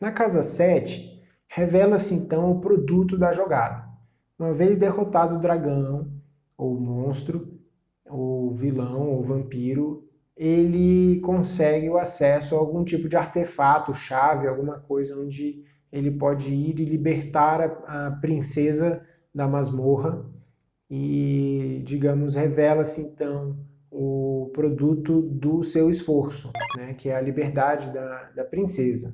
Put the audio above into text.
Na casa 7, revela-se então o produto da jogada. Uma vez derrotado o dragão, ou monstro, ou vilão, ou vampiro, ele consegue o acesso a algum tipo de artefato, chave, alguma coisa onde ele pode ir e libertar a, a princesa da masmorra e, digamos, revela-se então o produto do seu esforço, né, que é a liberdade da, da princesa.